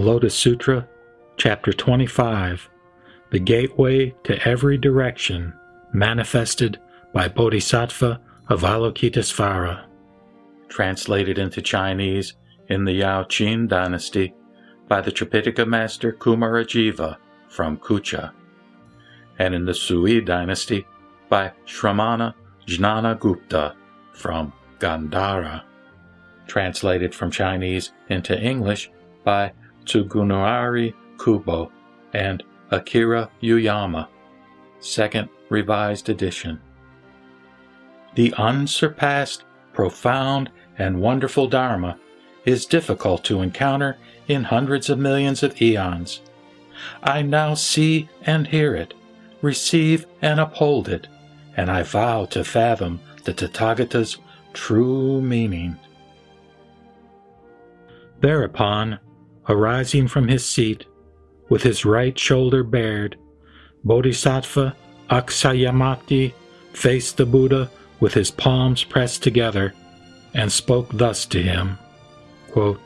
The Lotus Sutra, Chapter 25 The Gateway to Every Direction, manifested by Bodhisattva Avalokitesvara. Translated into Chinese in the Yao Qin dynasty by the Tripitaka master Kumarajiva from Kucha, and in the Sui dynasty by Shramana Jnana Gupta from Gandhara. Translated from Chinese into English by Tsugunari Kubo and Akira Yuyama, second revised edition. The unsurpassed, profound, and wonderful Dharma is difficult to encounter in hundreds of millions of eons. I now see and hear it, receive and uphold it, and I vow to fathom the Tathagata's true meaning. Thereupon, arising from his seat, with his right shoulder bared, Bodhisattva Akshayamati faced the Buddha with his palms pressed together and spoke thus to him quote,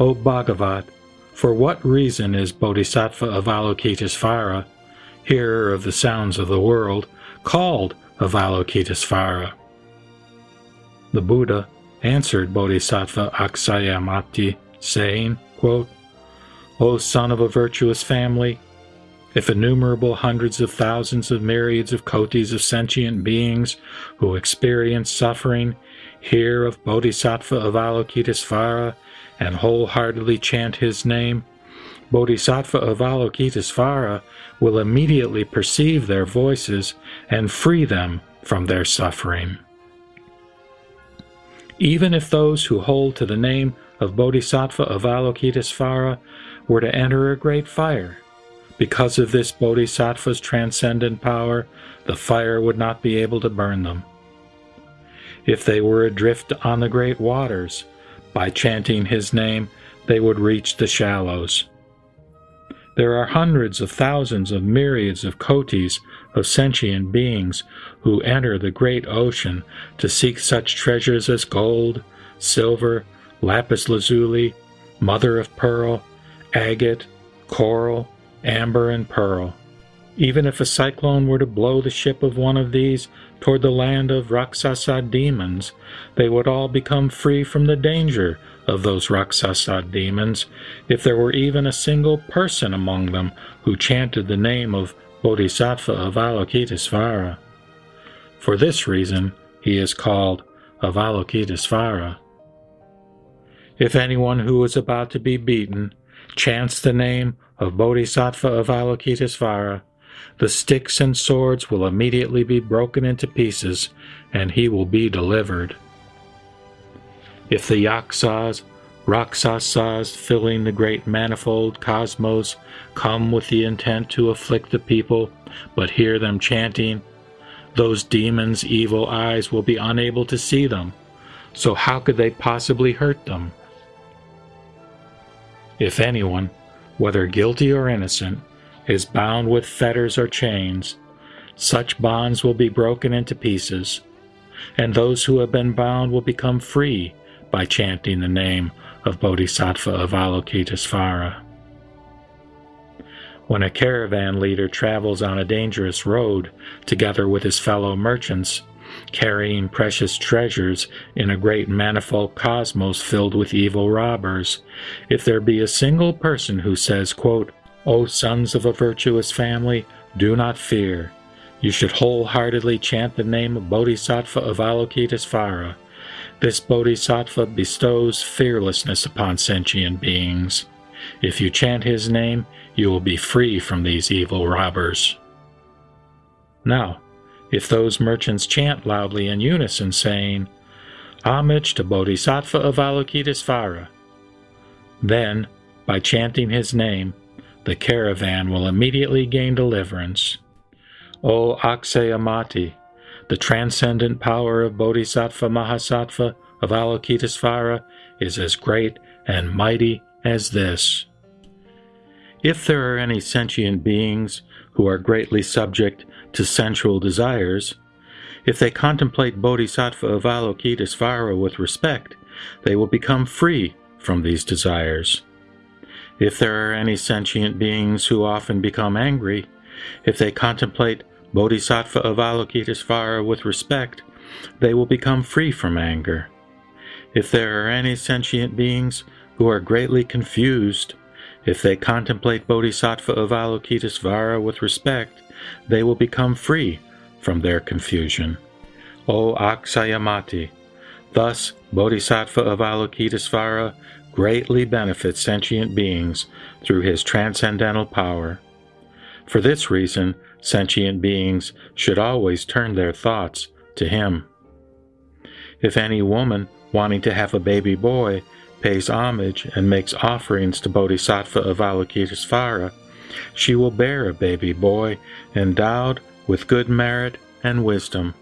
O Bhagavat, for what reason is Bodhisattva Avalokitesvara, hearer of the sounds of the world, called Avalokitesvara? The Buddha answered Bodhisattva Akshayamati, saying, quote, O son of a virtuous family, if innumerable hundreds of thousands of myriads of kotis of sentient beings who experience suffering hear of Bodhisattva Avalokitesvara and wholeheartedly chant his name, Bodhisattva Avalokitesvara will immediately perceive their voices and free them from their suffering. Even if those who hold to the name of Bodhisattva Avalokitesvara were to enter a great fire, because of this Bodhisattva's transcendent power, the fire would not be able to burn them. If they were adrift on the great waters, by chanting his name, they would reach the shallows. There are hundreds of thousands of myriads of kotis of sentient beings who enter the great ocean to seek such treasures as gold, silver, lapis lazuli, mother of pearl, agate, coral, amber, and pearl. Even if a cyclone were to blow the ship of one of these toward the land of Rakshasa demons, they would all become free from the danger of those Rakshasa demons if there were even a single person among them who chanted the name of Bodhisattva of Avalokitesvara. For this reason, he is called Avalokitesvara. If anyone who is about to be beaten chants the name of Bodhisattva of Avalokitesvara, the sticks and swords will immediately be broken into pieces, and he will be delivered. If the Yaksas, Rakshasas filling the great manifold cosmos come with the intent to afflict the people, but hear them chanting, those demons' evil eyes will be unable to see them, so how could they possibly hurt them? If anyone, whether guilty or innocent, is bound with fetters or chains, such bonds will be broken into pieces, and those who have been bound will become free by chanting the name of Bodhisattva Avalokitesvara. When a caravan leader travels on a dangerous road together with his fellow merchants, carrying precious treasures in a great manifold cosmos filled with evil robbers, if there be a single person who says, quote, O sons of a virtuous family, do not fear. You should wholeheartedly chant the name of Bodhisattva of Avalokitesvara. This Bodhisattva bestows fearlessness upon sentient beings. If you chant his name, you will be free from these evil robbers. Now, if those merchants chant loudly in unison, saying, Homage to Bodhisattva of Avalokitesvara, then, by chanting his name, the caravan will immediately gain deliverance. O Akshayamati, the transcendent power of Bodhisattva Mahasattva of Avalokitesvara is as great and mighty as this. If there are any sentient beings who are greatly subject to sensual desires, if they contemplate Bodhisattva Avalokitesvara with respect, they will become free from these desires. If there are any sentient beings who often become angry, if they contemplate Bodhisattva Avalokitesvara with respect, they will become free from anger. If there are any sentient beings who are greatly confused, if they contemplate Bodhisattva Avalokitesvara with respect, they will become free from their confusion. O Aksayamati, thus Bodhisattva Avalokitesvara greatly benefits sentient beings through his transcendental power. For this reason, sentient beings should always turn their thoughts to him. If any woman wanting to have a baby boy pays homage and makes offerings to Bodhisattva of Avalokitesvara, she will bear a baby boy endowed with good merit and wisdom.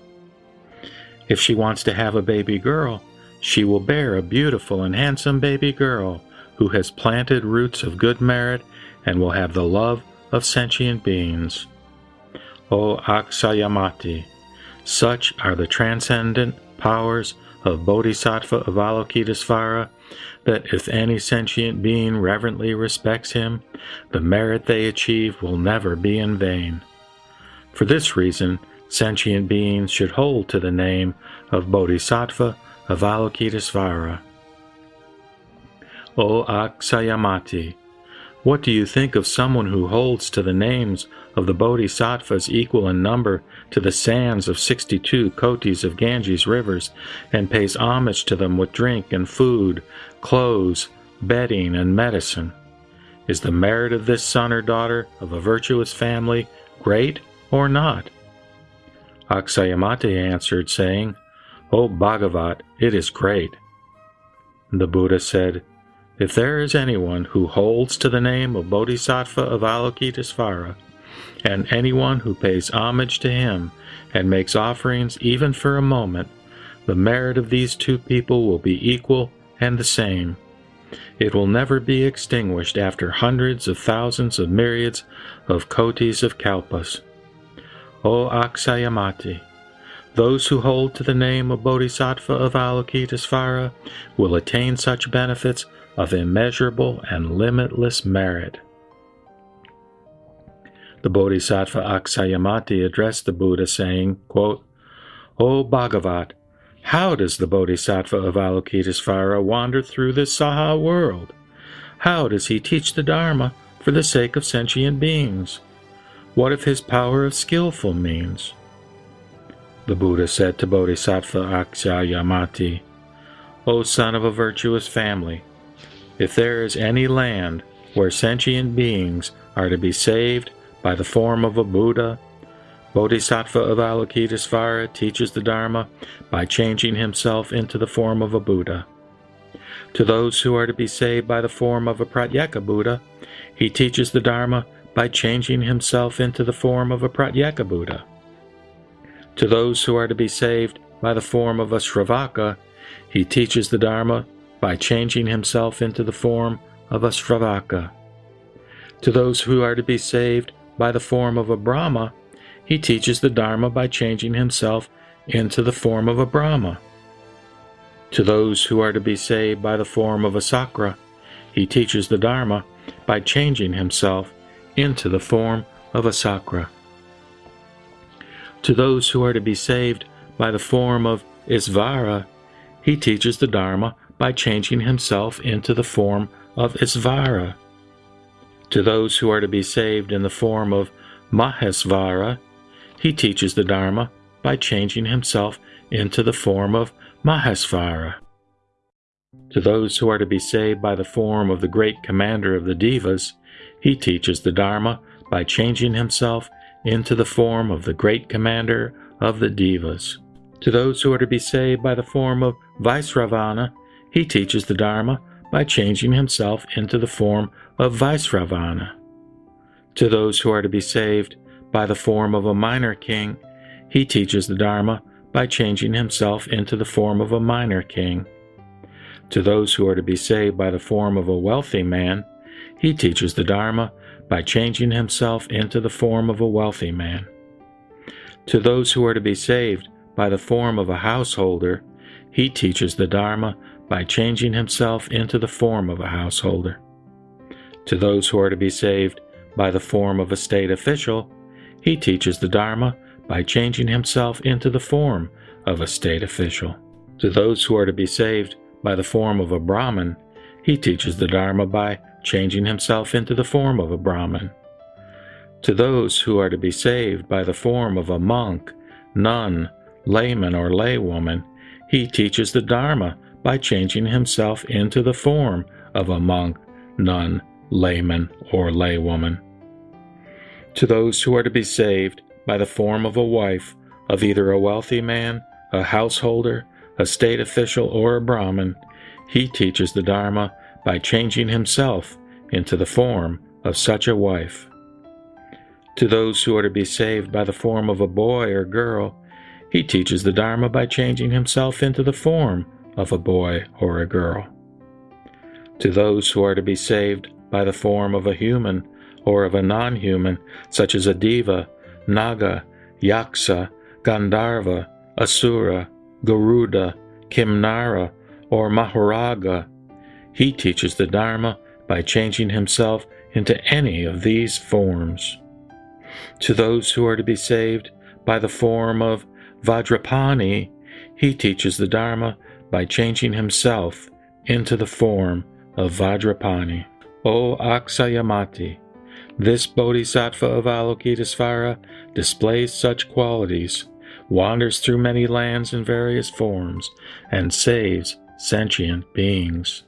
If she wants to have a baby girl, she will bear a beautiful and handsome baby girl who has planted roots of good merit and will have the love of sentient beings. O Aksayamati, such are the transcendent powers of Bodhisattva Avalokitesvara that if any sentient being reverently respects him, the merit they achieve will never be in vain. For this reason, sentient beings should hold to the name of Bodhisattva Avalokitesvara. O Aksayamati, what do you think of someone who holds to the names of the Bodhisattvas equal in number to the sands of 62 kotis of Ganges rivers, and pays homage to them with drink and food, clothes, bedding, and medicine? Is the merit of this son or daughter of a virtuous family great or not? Aksayamati answered, saying, O Bhagavat, it is great. The Buddha said, if there is anyone who holds to the name of Bodhisattva of Avalokitesvara, and anyone who pays homage to him and makes offerings even for a moment, the merit of these two people will be equal and the same. It will never be extinguished after hundreds of thousands of myriads of kotis of kalpas. O Aksayamati, those who hold to the name of Bodhisattva of Avalokitesvara will attain such benefits of immeasurable and limitless merit. The Bodhisattva Aksayamati addressed the Buddha saying, quote, O Bhagavat, how does the Bodhisattva of Avalokitesvara wander through this Saha world? How does he teach the Dharma for the sake of sentient beings? What if his power of skillful means? The Buddha said to Bodhisattva Aksayamati, O son of a virtuous family, if there is any land where sentient beings are to be saved by the form of a Buddha, Bodhisattva of Avalokitesvara teaches the Dharma by changing himself into the form of a Buddha. To those who are to be saved by the form of a Pratyeka Buddha, he teaches the Dharma by changing himself into the form of a Pratyeka Buddha. To those who are to be saved by the form of a Sravaka, he teaches the Dharma by changing himself into the form of a Sravaka. To those who are to be saved by the form of a Brahma, he teaches the Dharma by changing himself into the form of a Brahma. To those who are to be saved by the form of a Sakra, he teaches the Dharma by changing himself into the form of a Sakra. To those who are to be saved by the form of Isvara, he teaches the Dharma by changing himself into the form of Isvara. To those who are to be saved in the form of Mahesvara, he teaches the Dharma by changing himself into the form of Mahesvara. To those who are to be saved by the form of the great commander of the Devas, he teaches the Dharma by changing himself into the form of the great commander of the Devas. To those who are to be saved by the form of Vaisravana, he teaches the Dharma by changing himself into the form of Vaisravana. To those who are to be saved by the form of a minor king, he teaches the Dharma by changing himself into the form of a minor king. To those who are to be saved by the form of a wealthy man, he teaches the Dharma by changing himself into the form of a wealthy man. To those who are to be saved by the form of a householder, he teaches the Dharma by changing himself into the form of a householder. To those who are to be saved by the form of a state official, he teaches the Dharma by changing himself into the form of a state official. To those who are to be saved by the form of a Brahmin, he teaches the Dharma by changing himself into the form of a Brahmin. To those who are to be saved by the form of a monk, nun, layman, or laywoman, he teaches the Dharma by changing himself into the form of a monk, nun, layman, or laywoman. To those who are to be saved by the form of a wife of either a wealthy man, a householder, a state official, or a Brahmin, he teaches the Dharma by changing himself into the form of such a wife. To those who are to be saved by the form of a boy or girl, he teaches the Dharma by changing himself into the form of a boy or a girl. To those who are to be saved by the form of a human or of a non human, such as a deva, naga, yaksa, gandharva, asura, garuda, kimnara, or mahoraga, he teaches the Dharma by changing himself into any of these forms. To those who are to be saved by the form of Vajrapani, he teaches the Dharma by changing himself into the form of Vajrapani. O Aksayamati, this bodhisattva of Avalokitesvara displays such qualities, wanders through many lands in various forms, and saves sentient beings.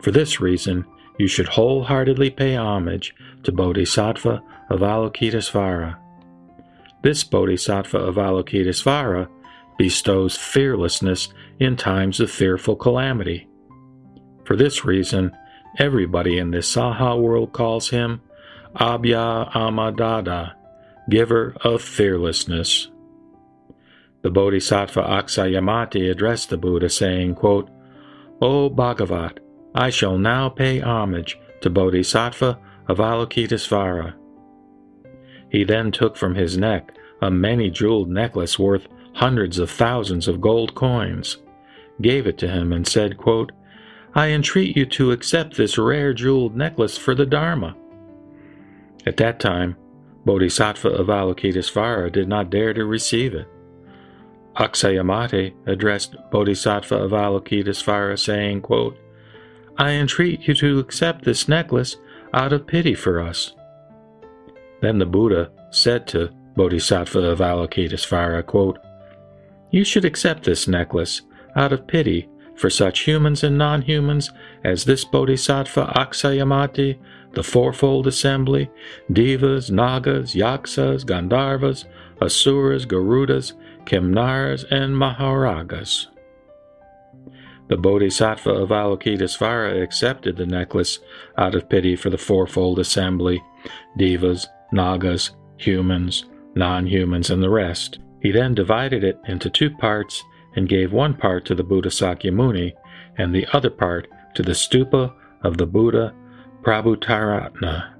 For this reason, you should wholeheartedly pay homage to Bodhisattva of Avalokitesvara. This Bodhisattva of Avalokitesvara bestows fearlessness in times of fearful calamity. For this reason, everybody in the Saha world calls him Abhayamdada, giver of fearlessness. The Bodhisattva Aksayamati addressed the Buddha, saying, quote, O Bhagavat, I shall now pay homage to Bodhisattva of Avalokitesvara. He then took from his neck a many jeweled necklace worth hundreds of thousands of gold coins, gave it to him, and said, quote, I entreat you to accept this rare jeweled necklace for the Dharma. At that time, Bodhisattva of Avalokitesvara did not dare to receive it. Aksayamati addressed Bodhisattva of Avalokitesvara, saying, quote, I entreat you to accept this necklace out of pity for us. Then the Buddha said to Bodhisattva of Avalokitesvara, quote, You should accept this necklace out of pity for such humans and non-humans as this Bodhisattva Aksayamati, the Fourfold Assembly, Devas, Nagas, Yaksas, Gandharvas, Asuras, Garudas, Kimnaras, and Mahoragas. The Bodhisattva of Avalokitesvara accepted the necklace out of pity for the fourfold assembly, devas, nagas, humans, non-humans, and the rest. He then divided it into two parts and gave one part to the Buddha Sakyamuni and the other part to the stupa of the Buddha Prabhutaratna.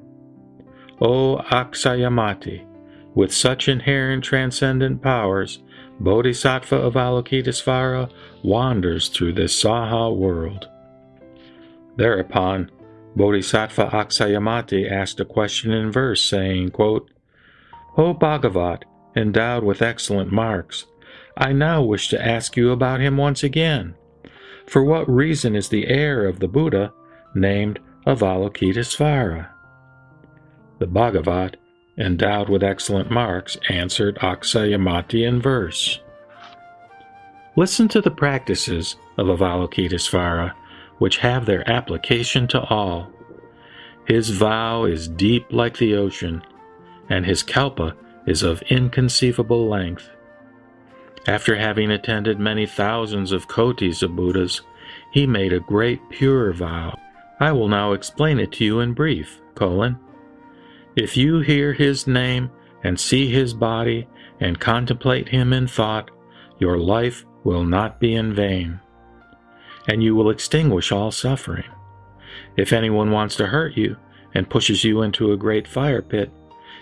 O Aksayamati, with such inherent transcendent powers, Bodhisattva of Avalokitesvara wanders through this Saha world. Thereupon, Bodhisattva Aksayamati asked a question in verse, saying, quote, O Bhagavat, endowed with excellent marks, I now wish to ask you about him once again. For what reason is the heir of the Buddha named Avalokitesvara? The Bhagavat endowed with excellent marks, answered Aksayamati in verse. Listen to the practices of Avalokitesvara, which have their application to all. His vow is deep like the ocean, and his kalpa is of inconceivable length. After having attended many thousands of kotis of Buddhas, he made a great pure vow. I will now explain it to you in brief, colon. If you hear his name and see his body and contemplate him in thought, your life will not be in vain, and you will extinguish all suffering. If anyone wants to hurt you and pushes you into a great fire pit,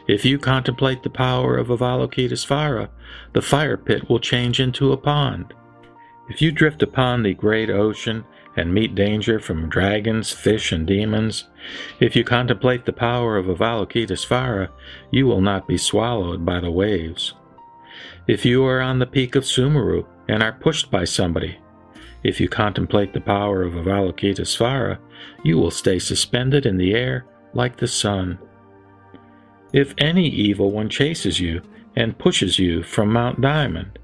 if you contemplate the power of Avalokitesvara, the fire pit will change into a pond. If you drift upon the great ocean and meet danger from dragons, fish, and demons, if you contemplate the power of Avalokitesvara, you will not be swallowed by the waves. If you are on the peak of Sumeru and are pushed by somebody, if you contemplate the power of Avalokitesvara, you will stay suspended in the air like the sun. If any evil one chases you and pushes you from Mount Diamond,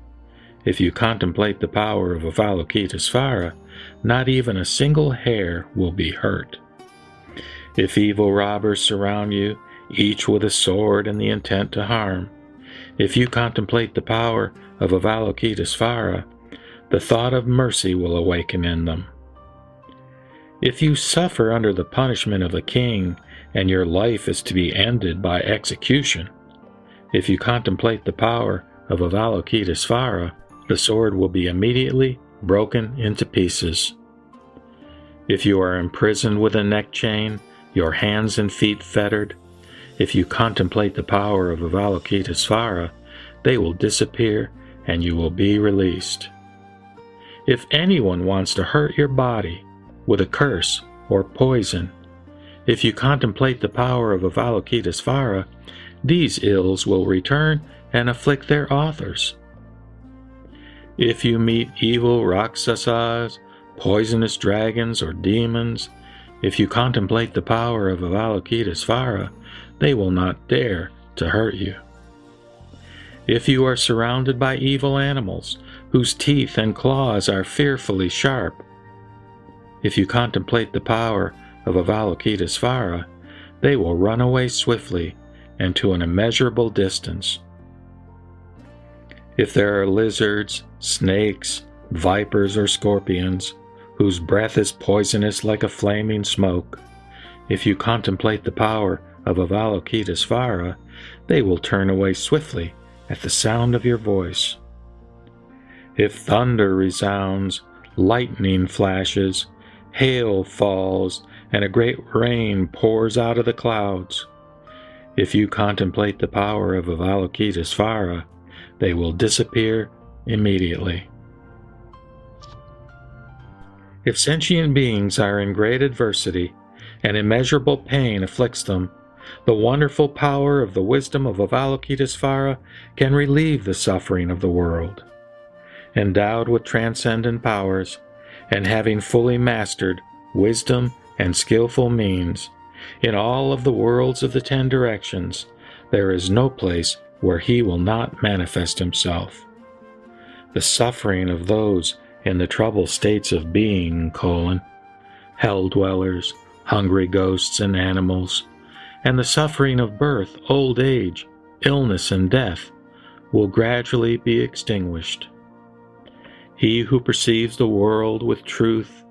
if you contemplate the power of Avalokitesvara, not even a single hair will be hurt. If evil robbers surround you, each with a sword and the intent to harm, if you contemplate the power of Avalokitesvara, the thought of mercy will awaken in them. If you suffer under the punishment of a king and your life is to be ended by execution, if you contemplate the power of Avalokitesvara, the sword will be immediately broken into pieces. If you are imprisoned with a neck chain, your hands and feet fettered, if you contemplate the power of Avalokitesvara, they will disappear and you will be released. If anyone wants to hurt your body with a curse or poison, if you contemplate the power of Avalokitesvara, these ills will return and afflict their authors. If you meet evil Rakshasas, poisonous dragons, or demons, if you contemplate the power of Avalokitesvara, they will not dare to hurt you. If you are surrounded by evil animals, whose teeth and claws are fearfully sharp. If you contemplate the power of Avalokitesvara, they will run away swiftly and to an immeasurable distance. If there are lizards, snakes, vipers, or scorpions, whose breath is poisonous like a flaming smoke, if you contemplate the power of Avalokitesvara, they will turn away swiftly at the sound of your voice. If thunder resounds, lightning flashes, hail falls, and a great rain pours out of the clouds, if you contemplate the power of Avalokitesvara, they will disappear immediately. If sentient beings are in great adversity and immeasurable pain afflicts them, the wonderful power of the wisdom of Avalokitesvara can relieve the suffering of the world endowed with transcendent powers, and having fully mastered wisdom and skillful means, in all of the worlds of the ten directions, there is no place where he will not manifest himself. The suffering of those in the troubled states of being, colon, hell dwellers, hungry ghosts and animals, and the suffering of birth, old age, illness, and death will gradually be extinguished. He who perceives the world with truth,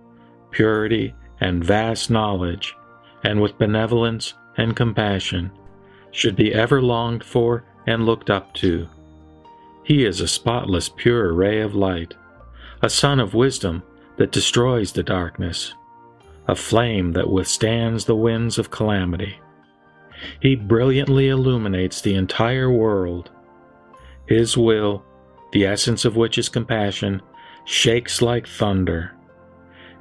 purity, and vast knowledge, and with benevolence and compassion, should be ever longed for and looked up to. He is a spotless, pure ray of light, a sun of wisdom that destroys the darkness, a flame that withstands the winds of calamity. He brilliantly illuminates the entire world. His will, the essence of which is compassion, shakes like thunder,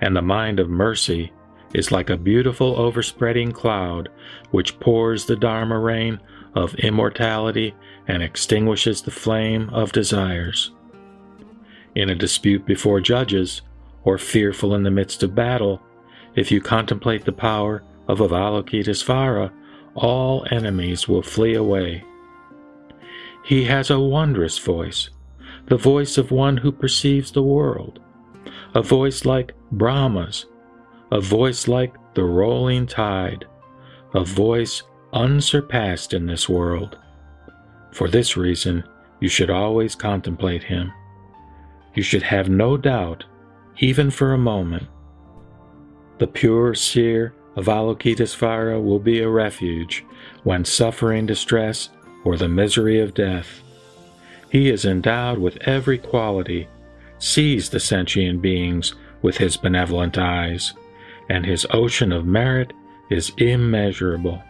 and the mind of mercy is like a beautiful overspreading cloud which pours the Dharma rain of immortality and extinguishes the flame of desires. In a dispute before judges, or fearful in the midst of battle, if you contemplate the power of Avalokitesvara, all enemies will flee away. He has a wondrous voice, the voice of one who perceives the world, a voice like Brahma's, a voice like the rolling tide, a voice unsurpassed in this world. For this reason, you should always contemplate him. You should have no doubt, even for a moment. The pure seer of Avalokitesvara will be a refuge when suffering distress or the misery of death. He is endowed with every quality, sees the sentient beings with his benevolent eyes, and his ocean of merit is immeasurable.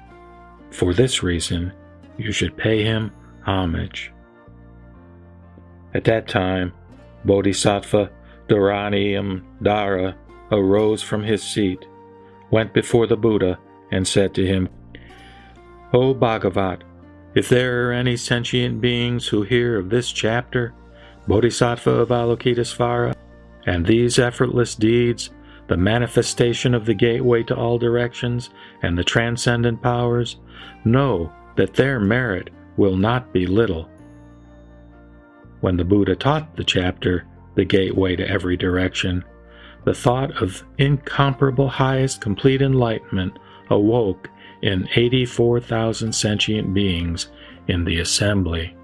For this reason, you should pay him homage. At that time, Bodhisattva Dharaniam Dara arose from his seat, went before the Buddha, and said to him, O Bhagavat, if there are any sentient beings who hear of this chapter, Bodhisattva of Avalokitesvara, and these effortless deeds, the manifestation of the gateway to all directions and the transcendent powers, know that their merit will not be little. When the Buddha taught the chapter, The Gateway to Every Direction, the thought of incomparable highest complete enlightenment awoke in 84,000 sentient beings in the assembly.